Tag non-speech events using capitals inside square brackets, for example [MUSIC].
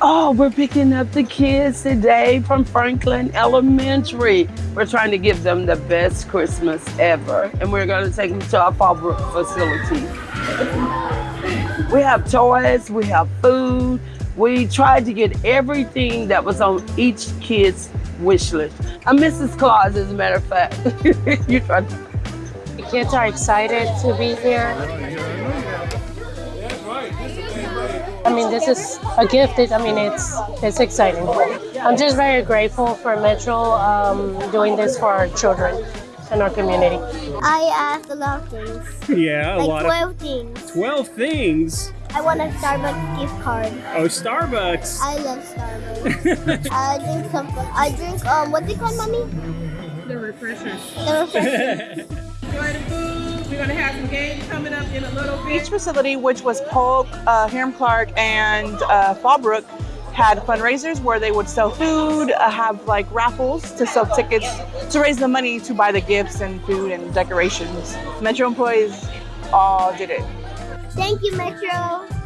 Oh, we're picking up the kids today from Franklin Elementary. We're trying to give them the best Christmas ever. And we're going to take them to our Fallbrook facility. We have toys, we have food. We tried to get everything that was on each kid's wish list. I'm Mrs. Claus, as a matter of fact. [LAUGHS] you tried The kids are excited to be here. I mean, this is a gift. It, I mean, it's it's exciting. I'm just very grateful for Metro um, doing this for our children and our community. I asked a lot of things. [LAUGHS] Yeah, a like lot 12 things. 12 things. I want a Starbucks gift card. Oh, Starbucks. I love Starbucks. I drink something. I drink, um, what's it called, mommy? The refreshers. The refreshment. [LAUGHS] Enjoy the food. We're gonna have some games coming up in a little bit. Each facility, which was Polk, uh, Hiram Clark, and uh, Fallbrook, had fundraisers where they would sell food, uh, have like raffles to sell tickets to raise the money to buy the gifts and food and decorations. Metro employees all did it. Thank you, Metro.